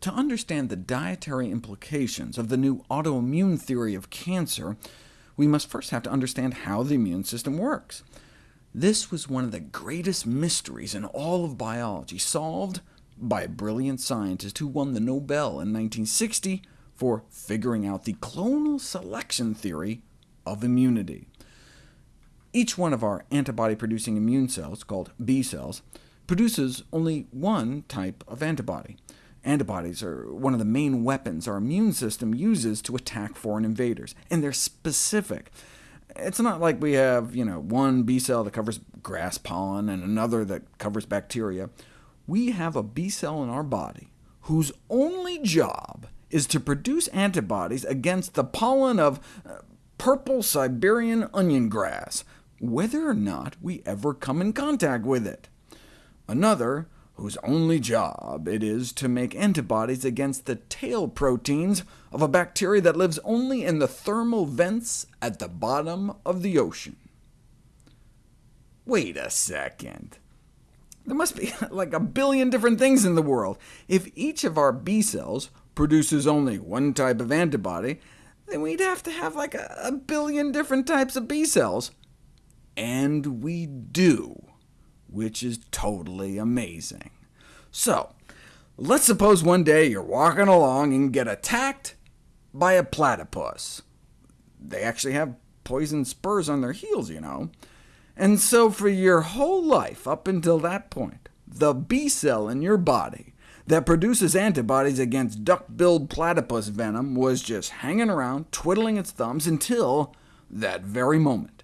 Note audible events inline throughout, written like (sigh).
to understand the dietary implications of the new autoimmune theory of cancer, we must first have to understand how the immune system works. This was one of the greatest mysteries in all of biology, solved by a brilliant scientist who won the Nobel in 1960 for figuring out the clonal selection theory of immunity. Each one of our antibody-producing immune cells, called B cells, produces only one type of antibody. Antibodies are one of the main weapons our immune system uses to attack foreign invaders, and they're specific. It's not like we have you know, one B cell that covers grass pollen and another that covers bacteria. We have a B cell in our body whose only job is to produce antibodies against the pollen of uh, purple Siberian onion grass, whether or not we ever come in contact with it. Another, whose only job it is to make antibodies against the tail proteins of a bacteria that lives only in the thermal vents at the bottom of the ocean. Wait a second. There must be (laughs) like a billion different things in the world. If each of our B cells produces only one type of antibody, then we'd have to have like a, billion different types of B cells. And we do, which is totally amazing. So, let's suppose one day you're walking along and get attacked by a platypus. They actually have poison spurs on their heels, you know. And so for your whole life up until that point, the B cell in your body that produces antibodies against duck-billed platypus venom was just hanging around, twiddling its thumbs, until that very moment.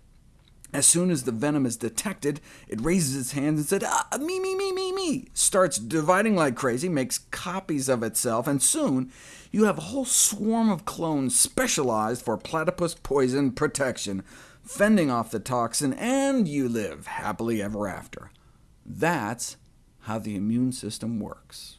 As soon as the venom is detected, it raises its hands and says, ah, me, me, me, me, me, starts dividing like crazy, makes copies of itself, and soon you have a whole swarm of clones specialized for platypus poison protection, fending off the toxin, and you live happily ever after. That's how the immune system works.